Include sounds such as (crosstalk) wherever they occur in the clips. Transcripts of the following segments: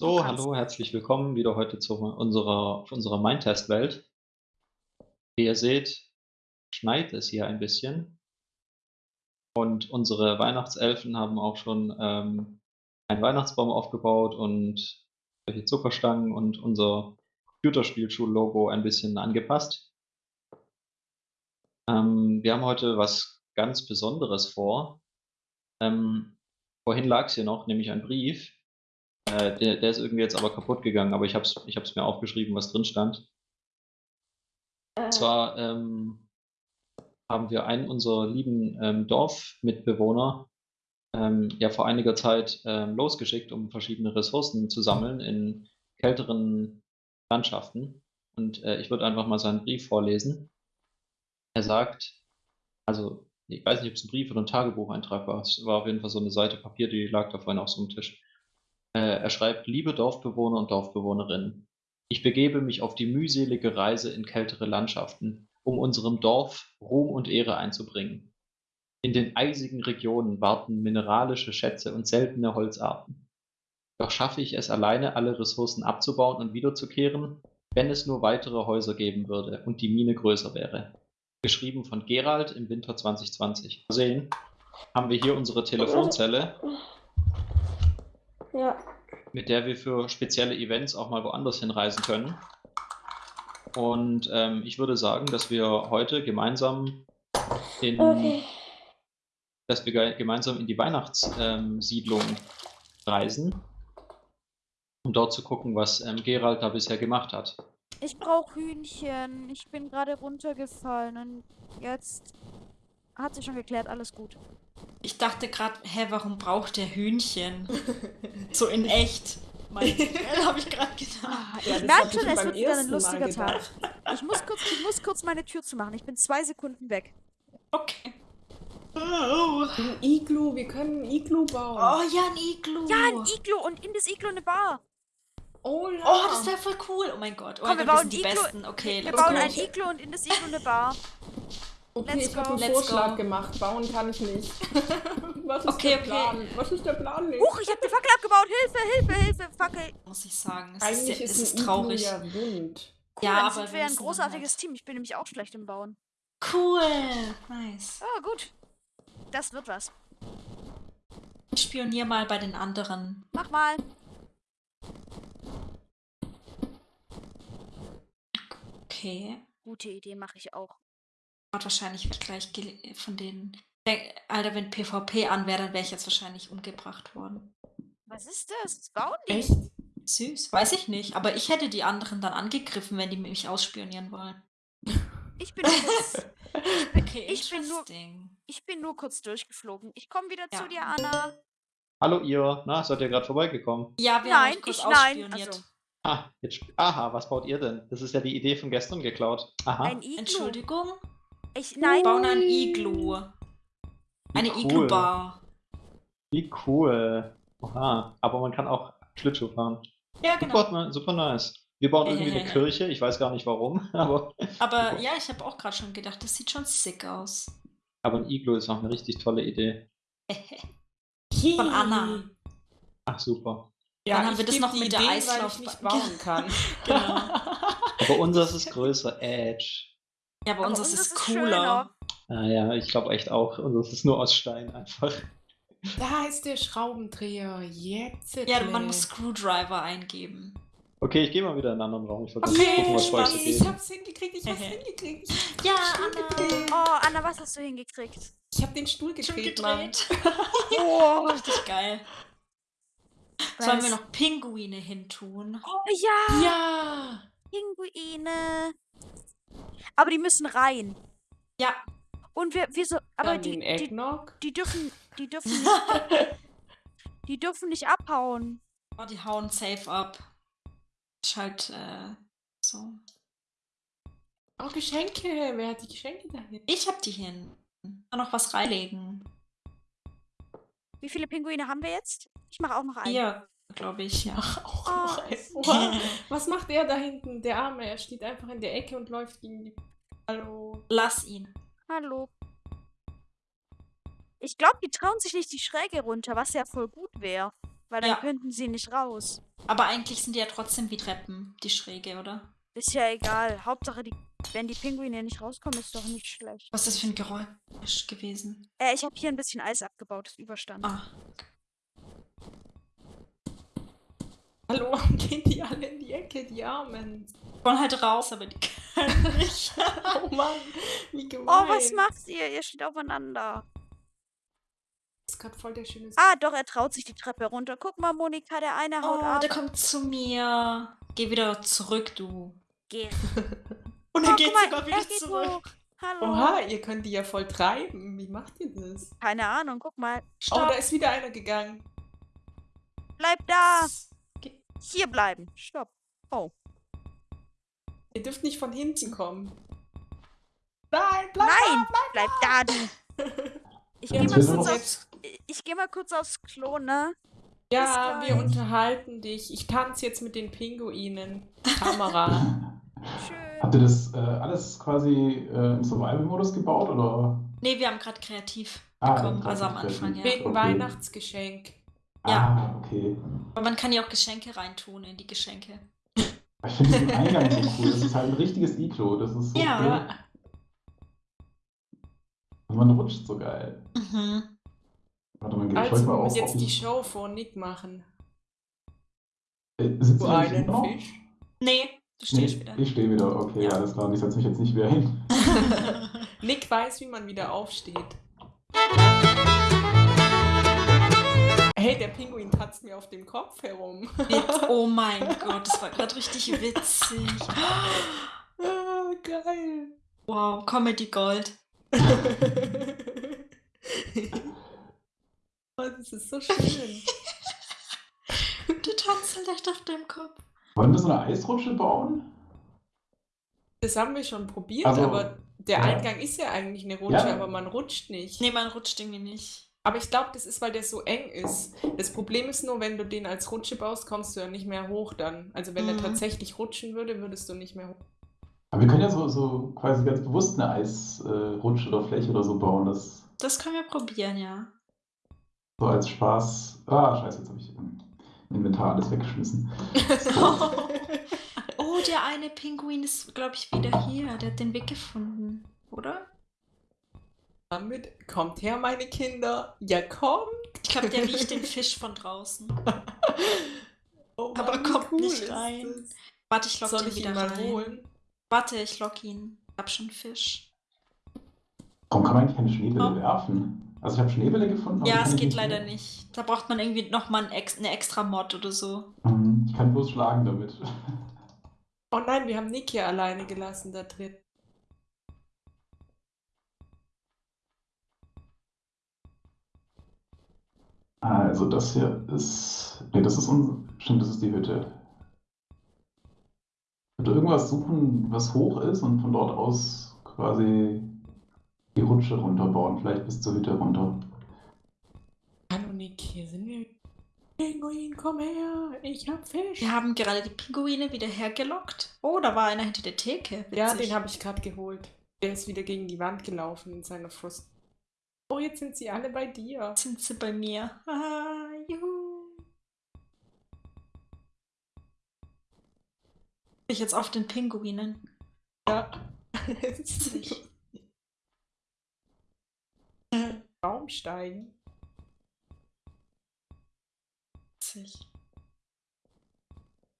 So, hallo, herzlich willkommen wieder heute zu unserer, unserer Mindtest-Welt. Wie ihr seht, schneit es hier ein bisschen. Und unsere Weihnachtselfen haben auch schon ähm, einen Weihnachtsbaum aufgebaut und solche Zuckerstangen und unser Computerspielschul-Logo ein bisschen angepasst. Ähm, wir haben heute was ganz Besonderes vor. Ähm, vorhin lag es hier noch, nämlich ein Brief äh, der, der, ist irgendwie jetzt aber kaputt gegangen, aber ich habe es ich hab's mir aufgeschrieben, was drin stand. Äh. Und zwar ähm, haben wir einen unserer lieben ähm, Dorfmitbewohner ähm, ja vor einiger Zeit ähm, losgeschickt, um verschiedene Ressourcen zu sammeln in kälteren Landschaften. Und äh, ich würde einfach mal seinen Brief vorlesen. Er sagt, also ich weiß nicht, ob es ein Brief oder ein Tagebucheintrag war. Es war auf jeden Fall so eine Seite Papier, die lag da vorhin auf so einem Tisch. Äh, er schreibt: „Liebe Dorfbewohner und Dorfbewohnerinnen, ich begebe mich auf die mühselige Reise in kältere Landschaften, um unserem Dorf Ruhm und Ehre einzubringen. In den eisigen Regionen warten mineralische Schätze und seltene Holzarten. Doch schaffe ich es alleine, alle Ressourcen abzubauen und wiederzukehren, wenn es nur weitere Häuser geben würde und die Mine größer wäre. Geschrieben von Gerald im Winter 2020. Sehen, haben wir hier unsere Telefonzelle ja. Mit der wir für spezielle Events auch mal woanders hinreisen können. Und ähm, ich würde sagen, dass wir heute gemeinsam in, okay. dass wir gemeinsam in die Weihnachtssiedlung ähm, reisen, um dort zu gucken, was ähm, Gerald da bisher gemacht hat. Ich brauche Hühnchen. Ich bin gerade runtergefallen und jetzt hat sich schon geklärt, alles gut. Ich dachte gerade, hä, warum braucht der Hühnchen? (laughs) so in echt. Mein habe ich gerade gedacht. Ah, ja, ich merke schon, es wird wieder ein lustiger Tag. Ich muss, kurz, ich muss kurz meine Tür zumachen. Ich bin zwei Sekunden weg. Okay. Oh. Ein Iglu, wir können ein Iglu bauen. Oh ja, ein Iglu. Ja, ein Iglu und in das Iglu eine Bar. Oh, ja. oh das wäre voll cool. Oh mein Gott. Oh Komm, wir Gott, bauen die Iglu, Besten. Okay, wir bauen ein Iglu und in das Iglu eine Bar. Okay, Let's ich habe einen Vorschlag go. gemacht. Bauen kann ich nicht. (laughs) Was ist okay, der Plan? Was ist der Plan nicht? Huch, ich habe die Fackel abgebaut. Hilfe, Hilfe, Hilfe, Fackel. Muss ich sagen. Es Eigentlich ist, ist, ist traurig. Ja, rund. Cool, ja, aber sind wir ein großartiges halt. Team. Ich bin nämlich auch schlecht im Bauen. Cool. Nice. Oh, gut. Das wird was. Ich spionier mal bei den anderen. Mach mal. Okay. Gute Idee, mache ich auch wahrscheinlich wird gleich von denen. Alter, wenn PvP an wäre, dann wäre ich jetzt wahrscheinlich umgebracht worden. Was ist das? Bauen die? Echt? Süß. Weiß ich nicht. Aber ich hätte die anderen dann angegriffen, wenn die mich ausspionieren wollen. Ich bin kurz. (laughs) okay, ich bin nur. Ich bin nur kurz durchgeflogen. Ich komme wieder ja. zu dir, Anna. Hallo ihr. Na, seid ihr gerade vorbeigekommen? Ja, wir nein, haben kurz ich nein. Also. Ah, jetzt, aha, was baut ihr denn? Das ist ja die Idee von gestern geklaut. Aha. Ein Iglu. Entschuldigung. Ich, nein. Wir bauen ein Iglu. Eine cool. Iglu-Bar. Wie cool. Oha. Aber man kann auch Schlittschuh fahren. Ja, genau. Super, super nice. Wir bauen irgendwie eine (laughs) Kirche, ich weiß gar nicht warum, (laughs) aber. Aber (laughs) ja, ich habe auch gerade schon gedacht, das sieht schon sick aus. Aber ein Iglu ist auch eine richtig tolle Idee. Von Anna. Ach super. Ja, Dann haben wir das noch mit Ideen, der Eislauf nicht bauen kann. genau. Aber unseres ist größer, Edge. Ja, aber, aber unseres ist cooler. Ah ja, ich glaube echt auch. Unseres ist nur aus Stein einfach. Da ist der Schraubendreher. Jetzt. Ja, man muss Screwdriver eingeben. Okay, ich gehe mal wieder in einen anderen Raum. Ich wollte okay, gucken, was bei Ich hab's hingekriegt, ich hab's hingekriegt. Ich ja, Anna. Oh, Anna, was hast du hingekriegt? Ich hab den Stuhl gedreht, Mann. (laughs) oh, richtig geil. Sollen wir noch Pinguine hintun? Oh, ja! Ja! Pinguine. Aber die müssen rein. Ja. Und wir, wir so, aber Dann die, die, die dürfen, die dürfen (laughs) nicht, die dürfen nicht abhauen. Oh, die hauen safe ab. Ist halt, äh, so. Oh, Geschenke. Wer hat die Geschenke dahin? Ich hab die hin. Kann noch was reinlegen. Wie viele Pinguine haben wir jetzt? Ich mache auch noch einen. Ja, glaube ich, ja. (laughs) Auch oh. noch einen. (laughs) Was macht er da hinten, der Arme? Er steht einfach in der Ecke und läuft gegen die Hallo. Lass ihn. Hallo. Ich glaube, die trauen sich nicht die Schräge runter, was ja voll gut wäre. Weil dann ja. könnten sie nicht raus. Aber eigentlich sind die ja trotzdem wie Treppen, die Schräge, oder? Ist ja egal. Hauptsache, die, wenn die Pinguine nicht rauskommen, ist doch nicht schlecht. Was ist das für ein Geräusch gewesen? Äh, ich habe hier ein bisschen Eis abgebaut, ist Überstand. Ah, Hallo, (laughs) warum gehen die alle in die Ecke, die Armen? wollen halt raus, aber die können (laughs) nicht. Oh Mann, wie gemein. Oh, was macht ihr? Ihr steht aufeinander. Das ist gerade voll der schöne... Ah, doch, er traut sich die Treppe runter. Guck mal, Monika, der eine haut Oh, ab. der kommt zu mir. Geh wieder zurück, du. Geh. (laughs) Und Oh, er geht guck mal, sogar er wieder geht zurück. hoch. Hallo. Oha, ihr könnt die ja voll treiben. Wie macht ihr das? Keine Ahnung, guck mal. Oh, Stopp. da ist wieder einer gegangen. Bleib da. Hier bleiben. Stopp. Oh. Ihr dürft nicht von hinten kommen. Nein, bleib Nein, bleib da, du. (laughs) Ich gehe mal, aufs- ich geh mal kurz aufs Klo, ne? Ja, wir unterhalten dich. Ich tanze jetzt mit den Pinguinen. Kamera. (laughs) Schön. Habt ihr das äh, alles quasi äh, im Survival-Modus gebaut oder? Nee, wir haben gerade kreativ Ah, bekommen, also am Anfang, ja. Wegen Okay. Weihnachtsgeschenk. Ja. Ah, okay. Aber man kann ja auch Geschenke reintun in die Geschenke. Ich finde den (laughs) Eingang so cool. Das ist halt ein richtiges Iglo. Das ist so Ja. cool. Und man rutscht so geil. Mhm. Warte mal, euch Also mal muss auf. jetzt die Show vor Nick machen. Äh, sitzt Du einen noch? Fisch. Nee, du Nee, stehst wieder. ich stehe wieder. Okay, Ja. alles klar. Ich setze mich jetzt nicht wieder hin. (laughs) Nick weiß, wie man wieder aufsteht. (laughs) Hey, der Pinguin tanzt mir auf dem Kopf herum. (laughs) Oh mein Gott, das war gerade richtig witzig. ah, geil. Wow, Comedy Gold. (laughs) oh, das ist so schön. Du tanzt halt echt auf deinem Kopf. Wollen wir so eine Eisrutsche bauen? Das haben wir schon probiert, Also, aber der ja. Eingang ist ja eigentlich eine Rutsche, Ja. aber man rutscht nicht. Nee, man rutscht irgendwie nicht. Aber ich glaube, das ist, weil der so eng ist. Das Problem ist nur, wenn du den als Rutsche baust, kommst du ja nicht mehr hoch dann. Also wenn Mhm. er tatsächlich rutschen würde, würdest du nicht mehr hoch. Aber wir können ja so, so quasi ganz bewusst eine Eisrutsche oder Fläche oder so bauen. Das Das können wir probieren, ja. so als Spaß. Ah, scheiße, jetzt habe ich im Inventar alles weggeschmissen. (laughs) Oh, der eine Pinguin ist, glaube ich, wieder hier. Der hat den Weg gefunden, oder? Damit kommt her, meine Kinder. Ja, kommt. Ich glaube, der riecht den Fisch von draußen. (laughs) Oh Aber Mann, wie kommt nicht ist rein. das? Warte, ich lock Soll den ich wieder ihn mal rein. holen? Warte, ich lock ihn. Ich hab schon Fisch. Warum kann man eigentlich keine Schneebälle Oh. werfen? Also ich habe Schneebälle gefunden. aber Ja, es geht nicht leider werfen. nicht. Da braucht man irgendwie nochmal ein ex eine extra Mod oder so. Mhm, Ich kann bloß schlagen damit. (laughs) Oh nein, wir haben Nick hier alleine gelassen da drin. Also das hier ist. Ne, das ist un... Stimmt, das ist die Hütte. Ich würde irgendwas suchen, was hoch ist und von dort aus quasi die Rutsche runterbauen, vielleicht bis zur Hütte runter. Hallo Nick, hier sind wir. Pinguin, komm her. Ich hab Fisch. Wir haben gerade die Pinguine wieder hergelockt. Oh, da war einer hinter der Theke. Witzig. Ja, den habe ich gerade geholt. Der ist wieder gegen die Wand gelaufen in seiner Frust. Oh, jetzt sind sie alle bei dir. Sind sie bei mir. Ah, juhu. Ich jetzt auf den Pinguinen. Ja. (laughs) Baumsteigen. Witzig.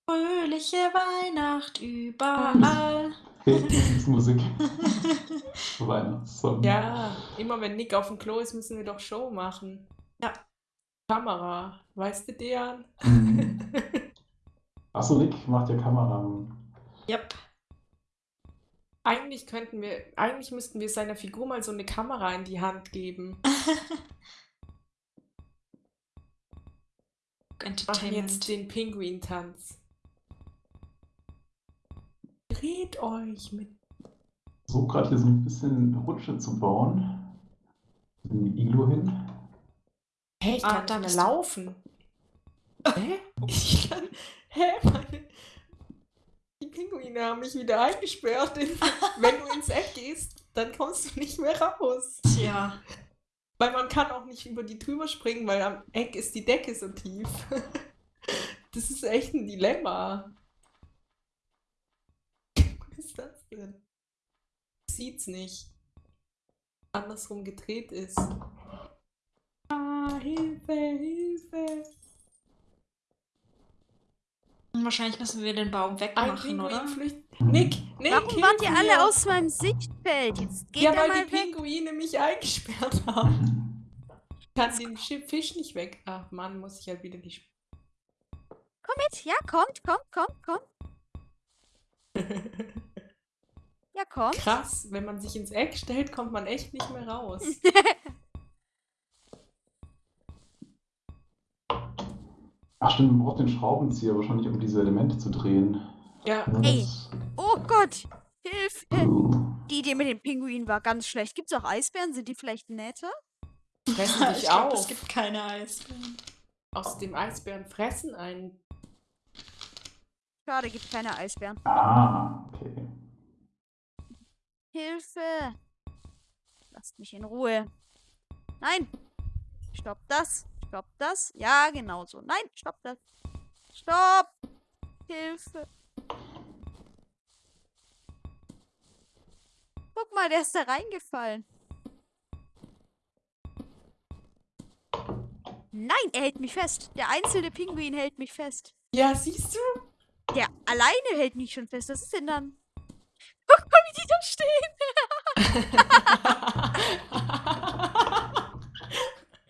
Fröhliche Weihnacht überall. Musik. Weihnachtssong. Ja, immer wenn Nick auf dem Klo ist, müssen wir doch Show machen. Ja. Kamera, weißt du, Dejan? Mhm. Achso, Nick macht ja Kamera. Yep. eigentlich könnten wir, eigentlich müssten wir seiner Figur mal so eine Kamera in die Hand geben. (laughs) Machen jetzt Entertainment. den Pinguin-Tanz. Dreht euch mit. So gerade hier so ein bisschen Rutsche zu bauen. Ein Iglo hin. Hä, ich Ah, kann da nicht bist mehr du. laufen. (laughs) Hä? Ich kann. Hä, meine. Die Pinguine haben mich wieder eingesperrt. In, (laughs) wenn du ins Eck gehst, dann kommst du nicht mehr raus. Tja. Weil man kann auch nicht über die drüber springen, weil am Eck ist die Decke so tief. (laughs) Das ist echt ein Dilemma. Was ist das denn? Sieht's nicht. Andersrum gedreht ist. Ah, Hilfe, Hilfe. Und wahrscheinlich müssen wir den Baum wegmachen, oder? flüchtet. Nick, Nick, Warum wart ihr hilf alle mir. aus meinem Sichtfeld? Jetzt geht Ja, weil mal die weg. Pinguine mich eingesperrt haben. Ich kann den Fisch nicht weg. Ach Mann, muss ich halt wieder die. Komm mit. Ja, kommt, kommt, kommt, kommt. (laughs) Ja, kommt. Krass, wenn man sich ins Eck stellt, kommt man echt nicht mehr raus. (laughs) Ach stimmt, man braucht den Schraubenzieher wahrscheinlich, um diese Elemente zu drehen. Ja, Ey. Oh Gott. Hilfe. Uh. Die Idee mit den Pinguinen war ganz schlecht. Gibt's auch Eisbären? Sind die vielleicht netter? fressen (laughs) ich dich glaube, auf. es gibt keine Eisbären. Aus dem Eisbären fressen einen. Schade, gibt keine Eisbären. Ah, okay. Hilfe. Lasst mich in Ruhe. Nein. Stopp das. Stopp das. Ja, genau so. Nein, stopp das. Stopp. Hilfe. Guck mal, der ist da reingefallen. Nein, er hält mich fest. Der einzelne Pinguin hält mich fest. Ja, siehst du? Der alleine hält mich schon fest. Was ist denn dann? Guck mal, wie die da stehen.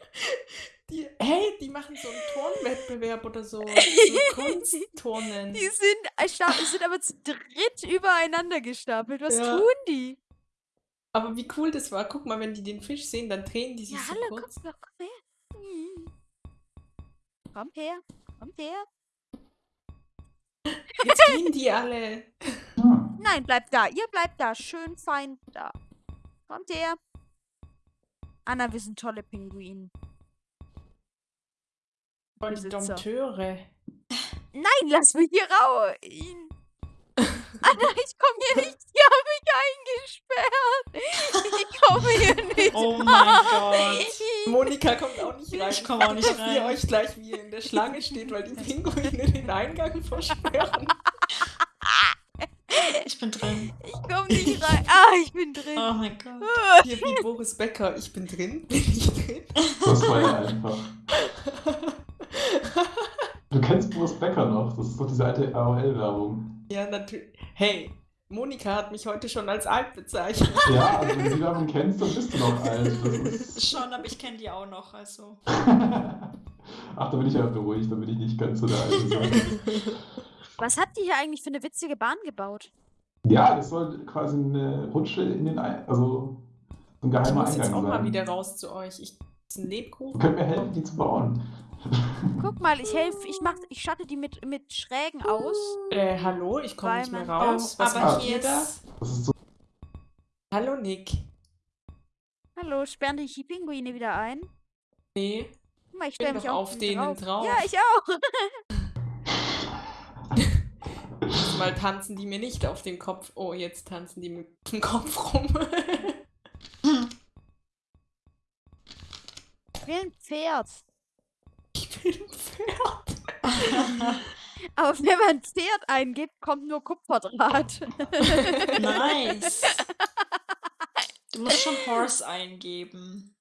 (laughs) die, hey, die machen so einen Turnwettbewerb oder so. (laughs) So Kunstturnen. Die sind, äh, sind aber zu dritt übereinander gestapelt. Was Ja. tun die? Aber wie cool das war. Guck mal, wenn die den Fisch sehen, dann drehen die sich Ja, so hallo, kurz. komm, komm her. Hm. Kommt her, kommt her. Jetzt gehen die alle. (laughs) Nein, bleibt da. Ihr bleibt da. Schön fein da. Kommt her. Anna, wir sind tolle Pinguine. Voll die Besitzer. Dompteure. Nein, lass mich hier raus. (laughs) Anna, ich komme hier nicht. Die haben mich eingesperrt. Ich komme hier (laughs) nicht. Oh mein Gott. Monika kommt auch nicht rein. Ich komm auch nicht Dass ihr rein. euch gleich wie ihr in der Schlange steht, weil die (laughs) Pinguine den Eingang versperren. Ich bin drin. Ich komme nicht rein. Ah, ich bin drin. Oh mein Gott. Hier wie Boris Becker. Ich bin drin. (laughs) Bin ich drin? Das war ja einfach. Du kennst Boris Becker noch, das ist doch diese alte AOL-Werbung. Ja, natürlich. Hey, Monika hat mich heute schon als alt bezeichnet. Ja, also wenn du die Werbung kennst, dann bist du noch alt. Das ist... Schon, aber ich kenne die auch noch, also. (laughs) Ach, da bin ich ja beruhigt, da bin ich nicht ganz so der Alte. (laughs) sein. Was habt ihr hier eigentlich für eine witzige Bahn gebaut? Ja, das soll quasi eine Rutsche in den Ein also so ein Ich geheimer muss jetzt Eingang auch mal sein. wieder raus zu euch. Ich ist ein Lebkuchen. könnt mir helfen, die zu bauen. Guck mal, ich helfe, ich mach, ich schatte die mit, mit Schrägen aus. Äh, hallo, ich komme nicht mehr raus. Oh, Was aber macht hier ihr da? ist. Das ist so. Hallo, Nick. Hallo, sperren dich die Pinguine wieder ein? Nee. Guck mal, ich stelle mich auch auf denen drauf. Ja, ich auch. (laughs) Mal tanzen die mir nicht auf dem Kopf. Oh, jetzt tanzen die mit dem Kopf rum. (laughs) Ich will ein Pferd. ich bin ein Pferd. Aber wenn man Pferd eingibt, kommt nur Kupferdraht. (laughs) nice. (laughs) Du musst schon Horse eingeben.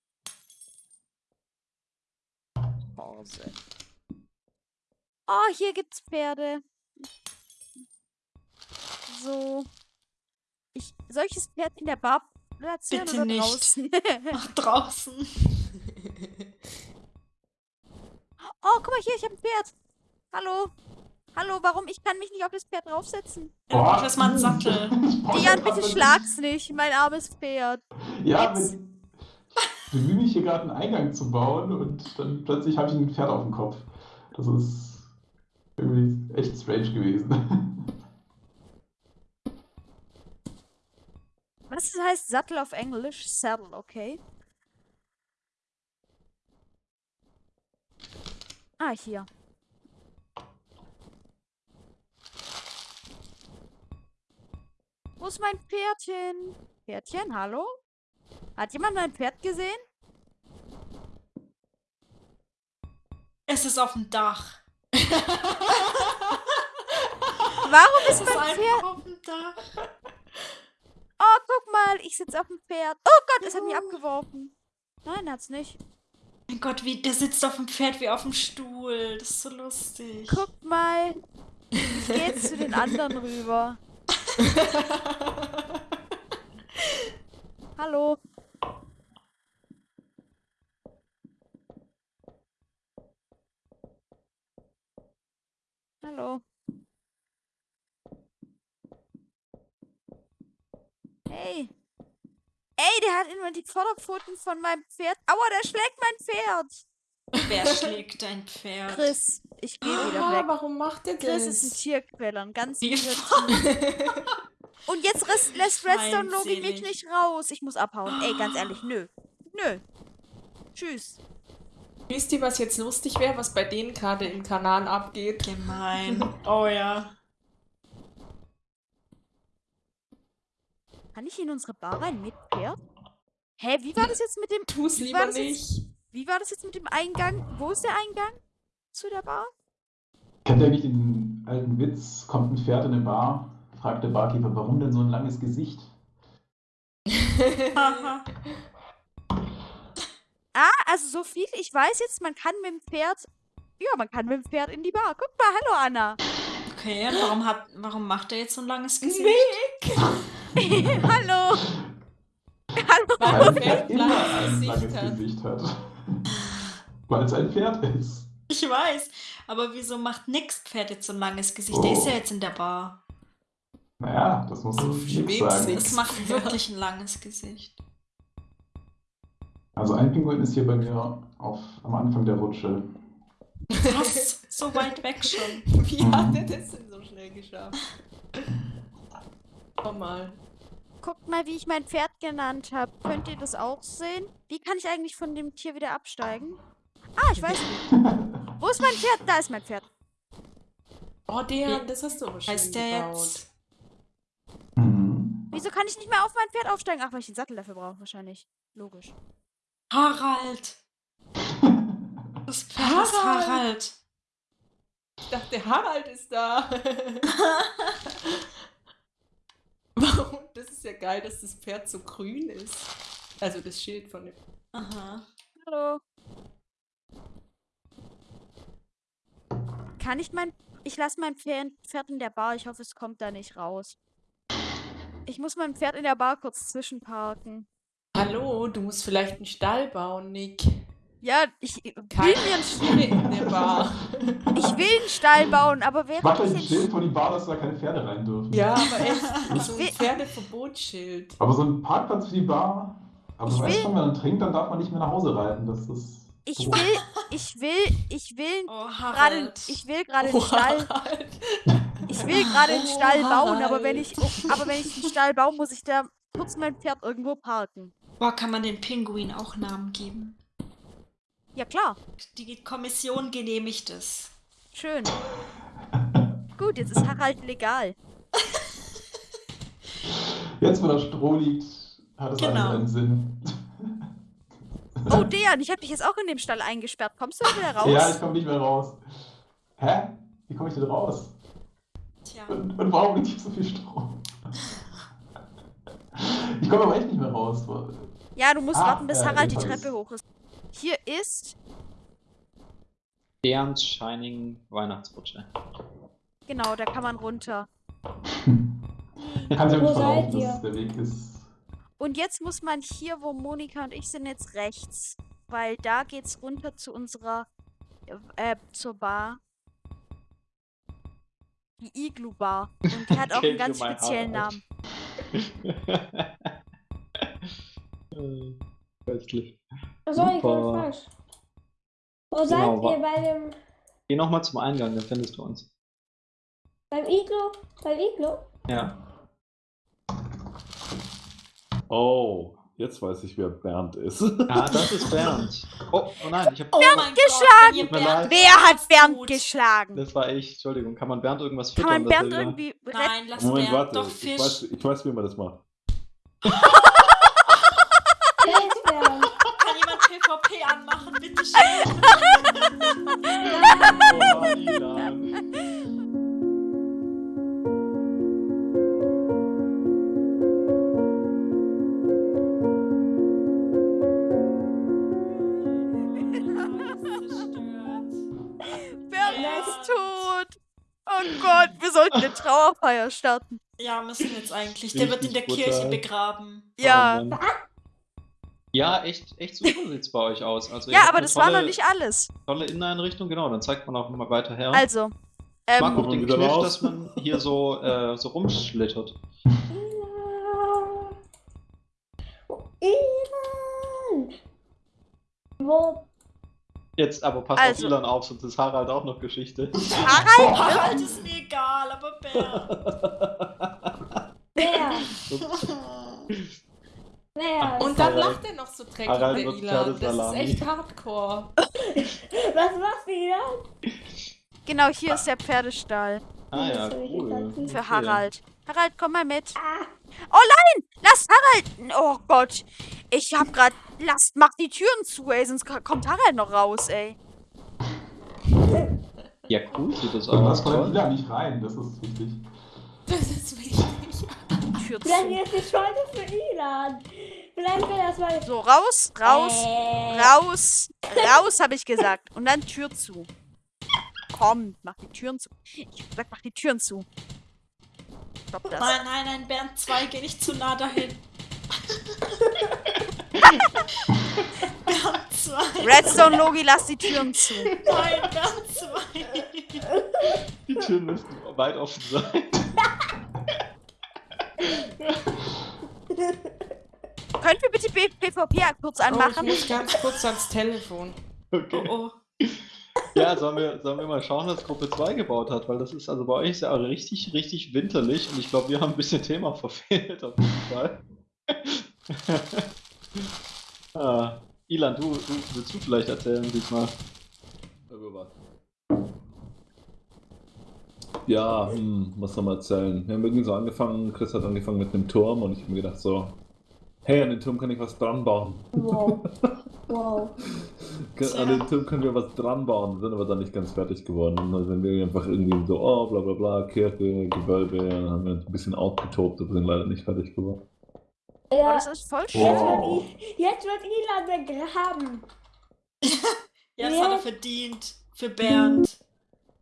Pause. Oh, hier gibt's Pferde. So. Ich, soll ich das Pferd in der Bar platzieren Bitte oder nicht. draußen? (laughs) (laughs) Ach, draußen. oh, guck mal hier, ich habe ein Pferd. Hallo. Hallo, warum? Ich kann mich nicht auf das Pferd draufsetzen. Ja, du brauchst erstmal einen Sattel. (laughs) Dian, ja bitte schlag's nicht, mein armes Pferd. Ja, ich bemühe mich hier gerade einen Eingang zu bauen und dann plötzlich habe ich ein Pferd auf dem Kopf. Das ist irgendwie echt strange gewesen. Was heißt Sattel auf Englisch? Saddle, okay. Ah, hier. Wo ist mein Pferdchen? Pferdchen, hallo? Hat jemand mein Pferd gesehen? Es ist auf dem Dach. (laughs) Warum ist ist mein einfach Pferd? auf dem Dach. Oh, guck mal, ich sitze auf dem Pferd. Oh Gott, es hat mich abgeworfen. Nein, hat's nicht. Mein Gott, wie, der sitzt auf dem Pferd wie auf dem Stuhl. Das ist so lustig. Guck mal. (laughs) Ich jetzt zu den anderen rüber. (laughs) Hallo. Hallo. Hey. Ey, der hat immer die Vorderpfoten von meinem Pferd. Aua, der schlägt mein Pferd. Wer schlägt dein Pferd? Chris, ich gehe wieder Ah, weg. warum macht der Chris ist ein das? Tierquäler, ein ganz. (laughs) Und jetzt lässt Redstone Logi mich nicht raus. Ich muss abhauen. Ey, ganz ehrlich, nö. Nö. Tschüss. Wisst ihr, was jetzt lustig wäre, was bei denen gerade im Kanal abgeht? Gemein. (laughs) Oh ja. Kann ich in unsere Bar rein mit Pferd? Hä, wie war das jetzt mit dem. Tu's Wie war lieber das jetzt? nicht. Wie war das jetzt mit dem Eingang? Wo ist der Eingang zu der Bar? Kennt ihr nicht den alten Witz? Kommt ein Pferd in eine Bar, fragt der Barkeeper, warum denn so ein langes Gesicht? Ah, also so viel ich weiß jetzt, man kann mit dem Pferd. Ja, man kann mit dem Pferd in die Bar. Guck mal, hallo Anna. okay, warum, hat, warum macht er jetzt so ein langes Gesicht? (laughs) hallo. Hallo. Weil ein Pferd (laughs) immer ein Gesicht langes hat. Gesicht hat. Weil es ein Pferd ist. Ich weiß. Aber wieso macht nix Pferd jetzt so ein langes Gesicht? Der ist ja Oh. jetzt in der Bar. Naja, das muss schwebst sagen. nicht. Das macht wirklich ein langes Gesicht. Also ein Pinguin ist hier bei mir auf, am Anfang der Rutsche. Was? So weit weg schon. (laughs) Wie Mhm. hat er das denn so schnell geschafft? Komm mal. Guckt mal, wie ich mein Pferd genannt habe. Könnt ihr das auch sehen? Wie kann ich eigentlich von dem Tier wieder absteigen? Ah, ich weiß nicht. (laughs) Wo ist mein Pferd? Da ist mein Pferd. Oh, der, das hast du aber schön Heißt der gebaut. jetzt? Mhm. Wieso kann ich nicht mehr auf mein Pferd aufsteigen? Ach, weil ich den Sattel dafür brauche, wahrscheinlich. Logisch. Harald! Das Pferd ist Harald. Harald. Ich dachte, der Harald ist da. (laughs) (laughs) Warum? (laughs) Das ist ja geil, dass das Pferd so grün ist. Also das Schild von dem. Aha. Hallo. Kann ich mein... Ich lasse mein Pferd Pferd in der Bar. Ich hoffe, es kommt da nicht raus. Ich muss mein Pferd in der Bar kurz zwischenparken. Hallo, du musst vielleicht einen Stall bauen, Nick. Ja, ich will mir einen, St- Tiere in der Bar. (laughs) ich will einen Stall bauen, aber während Macht euch ein ich Schild den... vor die Bar, dass da keine Pferde rein dürfen. Ja, (laughs) aber echt. So ein Pferdeverbotsschild. Aber so ein Parkplatz für die Bar. Aber Ich du weißt schon, wenn man trinkt, dann darf man nicht mehr nach Hause reiten. Das ist. Ich will... Ich will... Ich will... Oh, Gerade, ich will gerade einen Oh, Stall, Harald. ich will gerade einen Oh, Stall bauen, aber wenn ich, aber wenn ich einen Stall baue, muss ich da kurz mein Pferd irgendwo parken. Boah, kann man den Pinguin auch Namen geben? Ja klar, Die Kommission genehmigt es. schön. Gut, jetzt ist Harald legal. (laughs) Jetzt, wo da Stroh liegt, hat es Genau. alles einen Sinn. Oh, (laughs) Dejan, ich habe dich jetzt auch in dem Stall eingesperrt. Kommst du da wieder raus? Ja, ich komme nicht mehr raus. Hä? Wie komme ich denn raus? Tja. Und, und warum liegt hier so viel Stroh? Ich komme aber echt nicht mehr raus. Ja, du musst Ah, warten, bis äh, Harald die. Treppe hoch ist. Hier ist, Derns Shining Weihnachtsrutsche. genau, da kann man runter. (laughs) Auch Wo seid verlaufen, ihr? der Weg ist. Und jetzt muss man hier, wo Monika und ich sind, jetzt rechts. Weil da geht's runter zu unserer, äh, zur Bar. Die Iglu Bar. Und die hat (laughs) auch einen ganz speziellen. Namen. (laughs) Köstlich. Achso, ich Super. falsch. Wo seid Genau, ihr bei dem Geh nochmal zum Eingang, dann findest du uns. beim Iglo? Beim Iglo? Ja. Oh, jetzt weiß ich, wer Bernd ist. (laughs) Ah, das ist Bernd. Oh, oh nein, ich hab. Oh mein geschlagen! Bernd. Wer hat Bernd tut. geschlagen? Das war ich. Entschuldigung. Kann man Bernd irgendwas Kann füttern? man dass er Bernd irgendwie? Nein, lass Moment, Bernd warte. doch Ich Fisch. weiß, ich weiß, wie man das macht. (laughs) Starten. Ja, müssen wir jetzt eigentlich. Der wird in der brutal. Kirche begraben. Ja. Oh ja, echt, echt super (laughs) sieht's bei euch aus. Also, Ja, aber das war noch tolle- nicht alles. Tolle Inneneinrichtung, genau, dann zeigt man auch mal weiter her. Also, ähm, auch den Kniff, raus. dass man hier so, äh, so rumschlittert. Wo? Jetzt aber passt Also- auf Ilan auf, sonst ist Harald auch noch Geschichte. Harald, Harald ist mir aber Bernd. Wer? Wer? Und dann Harald- lacht er noch so dreckig, Harald der Ilan. Das ist echt hardcore. (laughs) Was machst du Ilan? genau hier ist der Pferdestall Ah ja, cool. für. Harald. Harald, komm mal mit. Ah, Oh nein! Lass Harald! Oh Gott. Ich hab grad. Lasst, mach die Türen zu, ey, sonst ko- kommt Harald noch raus, ey. Ja, cool sieht das aus. lass mal Toll. wieder nicht rein, das ist wichtig. Das ist wichtig. (laughs) Tür vielleicht ist die Schulde für Ilan. Vielleicht wäre das mal. So, raus, raus, Äh, raus, raus, habe ich gesagt. Und dann Tür zu. Komm, mach die Türen zu. Ich hab gesagt, mach die Türen zu. Stopp das. Nein, nein, nein, Bernd 2, geh nicht zu nah dahin. (laughs) 2. Redstone Logi, lass die Türen zu. Nein, Bernd 2. Die Türen müssten weit offen sein. Können wir bitte B- PvP kurz Oh, ich anmachen? muss ganz kurz ans Telefon. Okay. Oh, oh. Ja, sollen wir, sollen wir mal schauen, was Gruppe 2 gebaut hat, weil das ist also bei euch ist ja auch richtig, richtig winterlich und ich glaube, wir haben ein bisschen Thema (laughs) verfehlt auf jeden Fall. (laughs) ah, Ilan, du, du willst du vielleicht erzählen diesmal? Über was? Ja, hm, was soll man erzählen? Wir haben irgendwie so angefangen, Chris hat angefangen mit einem Turm und ich habe mir gedacht so, hey, an den Turm kann ich was dran bauen. Wow. (laughs) Wow. An den Turm können wir was dran bauen, sind aber dann nicht ganz fertig geworden. Und dann sind wir einfach irgendwie so, oh, bla bla bla, Kirche, Gewölbe, dann haben wir uns ein bisschen ausgetobt, aber sind leider nicht fertig geworden. Oh, Ja, das ist voll schön. jetzt, I, jetzt wird Ilan begraben. (laughs) Ja, das Ja. hat er verdient. Für Bernd.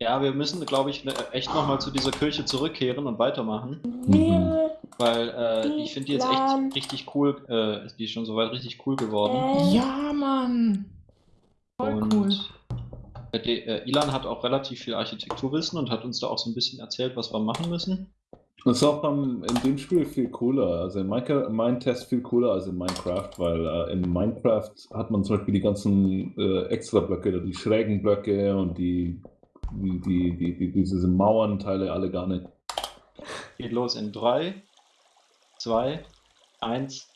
Ja, wir müssen, glaube ich, ne, echt nochmal zu dieser Kirche zurückkehren und weitermachen, Wir, weil äh, ich finde die jetzt echt richtig cool, äh, die ist schon soweit richtig cool geworden. äh, Ja, Mann. Voll und cool. äh, Ilan hat auch relativ viel Architekturwissen und hat uns da auch so ein bisschen erzählt, was wir machen müssen. Das ist auch beim, in dem Spiel viel cooler. Also in Minecraft, mein Test viel cooler als in Minecraft, weil äh, in Minecraft hat man zum Beispiel die ganzen äh, Extra-Blöcke, die schrägen Blöcke und die, die, die, die, die diese Mauernteile alle gar nicht. Geht los in 3, 2, 1,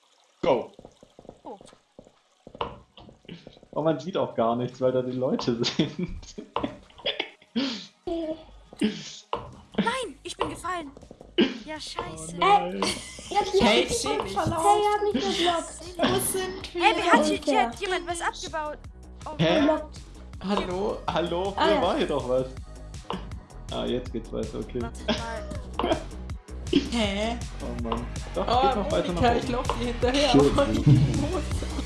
go! Oh. Oh, man sieht auch gar nichts, weil da die Leute sind. (laughs) Nein, ich bin gefallen. Ja, scheiße. Äh, jetzt hier Hey, hab ich seh mich dich. verlaufen. Hey, ihr habt mich geblockt. Wo sind wir? Ey, hat hier, hier hat jemand was abgebaut? Oh, Hä? Geblockt. Hallo? Hallo, Ah, hier ja. war hier doch was. Ah, jetzt geht's weiter, okay. (laughs) Hä? Oh Mann. Doch, Oh, geht noch weiter nach Monika, ich oben. lauf dir hinterher. Schön. (laughs)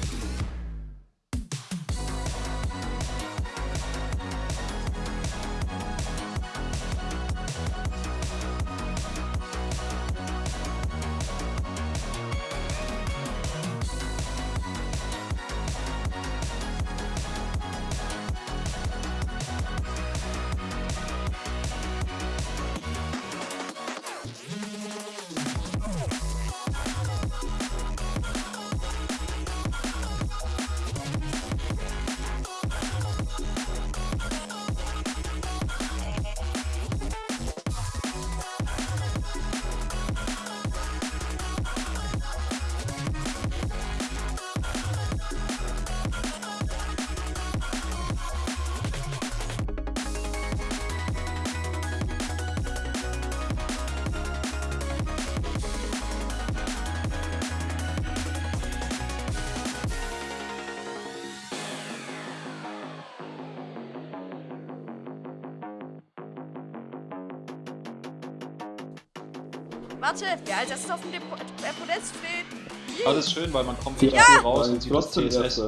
Warte, wer als erstes auf dem Depo äh, Podest steht? Aber das ist schön, weil man kommt nicht Ja. raus und sieht das CSS.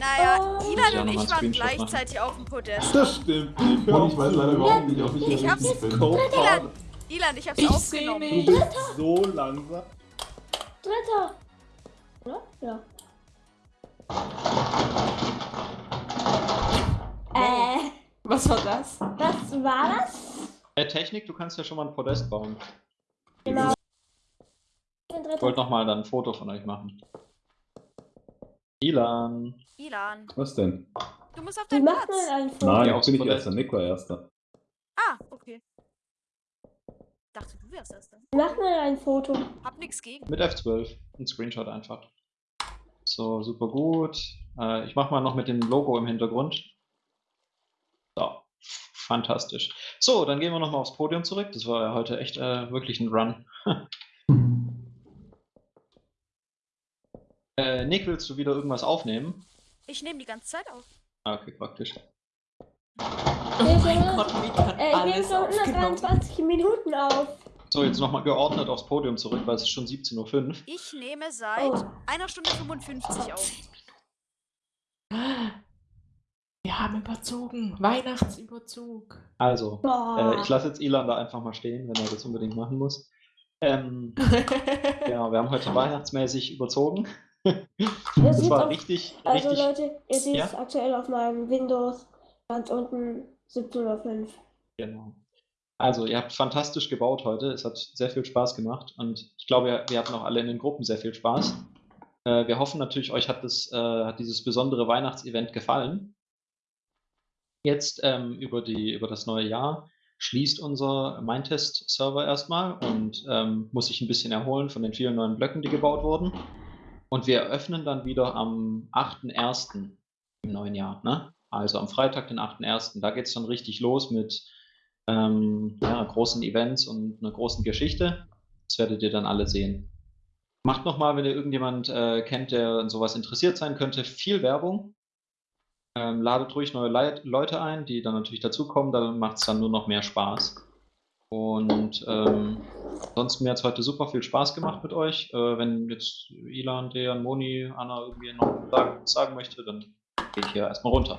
Naja, Oh. Ilan und ich waren Screenshot machen. gleichzeitig auf dem Podest. Das stimmt nicht. Und ich weiß leider überhaupt nicht, ob ich hier Ich hab's- richtig bin. Co-Part Ilan, ich hab's Ich seh aufgenommen. Du bist so langsam. Dritter. Oder? Ja. Äh, Was war das? was war das? Äh, Technik, du kannst ja schon mal ein Podest bauen. Genau. Ich Der wollte nochmal dann ein Foto von euch machen. Ilan. Ilan, Was denn? du musst auf deinen Platz. ein Foto? Nein, Ja, jetzt bin ich aufs erster. Nick war erster. Ah, okay. Dachte, du wärst erster. Wie macht man ein Foto? Hab nix gegen. Mit F12. Ein Screenshot einfach. So, super gut. Äh, ich mache mal noch mit dem Logo im Hintergrund. So, fantastisch. So, dann gehen wir nochmal aufs Podium zurück. Das war ja heute echt äh, wirklich ein Run. (laughs) Äh, Nick, willst du wieder irgendwas aufnehmen? Ich nehme die ganze Zeit auf. Ah, okay, praktisch. Oh mein Gott, Nick hat Äh, ich nehme alles schon aufgenommen. 123 Minuten auf. So, jetzt nochmal geordnet aufs Podium zurück, weil es ist schon 17.05 Uhr. Ich nehme seit Oh. einer Stunde 55 auf. Wir haben überzogen. Weihnachtsüberzug. Also, äh, ich lasse jetzt Ilan da einfach mal stehen, wenn er das unbedingt machen muss. Ähm, (laughs) genau, wir haben heute weihnachtsmäßig überzogen. (laughs) Das war auf- richtig, Also richtig. Leute, ihr seht Ja? es aktuell auf meinem Windows ganz unten 17.05 Genau. Also, ihr habt fantastisch gebaut heute. Es hat sehr viel Spaß gemacht und ich glaube, wir, wir hatten auch alle in den Gruppen sehr viel Spaß. Äh, wir hoffen natürlich, euch hat, das, äh, hat dieses besondere Weihnachtsevent gefallen. Jetzt ähm, über, die, über das neue Jahr schließt unser Mindtest-Server erstmal und ähm, muss sich ein bisschen erholen von den vielen neuen Blöcken, die gebaut wurden. Und wir eröffnen dann wieder am 8.1. im neuen Jahr. Ne? Also am Freitag, den 8.1. Da geht es dann richtig los mit ähm, ja, großen Events und einer großen Geschichte. Das werdet ihr dann alle sehen. Macht nochmal, wenn ihr irgendjemand äh, kennt, der an sowas interessiert sein könnte, viel Werbung. Ähm, ladet ruhig neue Leit Leute ein, die dann natürlich dazukommen, dann macht es dann nur noch mehr Spaß. Und ähm, ansonsten mir hat es heute super viel Spaß gemacht mit euch. Äh, wenn jetzt Ilan, Dejan, Moni, Anna irgendwie noch sagen, sagen möchte, dann gehe ich hier erstmal runter.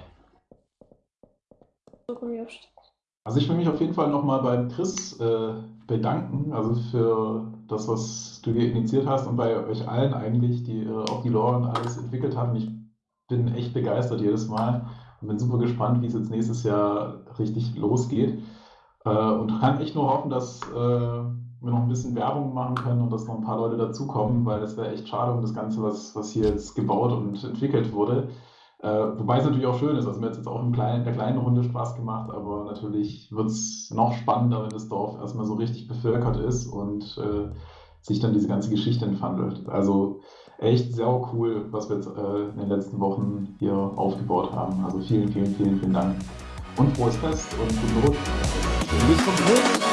Also ich will mich auf jeden Fall nochmal beim Chris äh, bedanken, also für das, was du hier initiiert hast und bei euch allen eigentlich, die äh, auch die Lore und alles entwickelt haben. Ich bin echt begeistert jedes Mal und bin super gespannt, wie es jetzt nächstes Jahr richtig losgeht. Äh, und kann echt nur hoffen, dass äh, wir noch ein bisschen Werbung machen können und dass noch ein paar Leute dazukommen, weil es wäre echt schade um das Ganze, was, was hier jetzt gebaut und entwickelt wurde. Äh, wobei es natürlich auch schön ist. Also mir hat es jetzt auch im kleinen, in der kleinen Runde Spaß gemacht, aber natürlich wird es noch spannender, wenn das Dorf erstmal so richtig bevölkert ist und äh, sich dann diese ganze Geschichte entfandelt. Also echt sehr cool, was wir jetzt äh, in den letzten Wochen hier aufgebaut haben. Also vielen, vielen, vielen, vielen Dank. Und frohes Fest und guten Rutsch. Bis zum Schluss.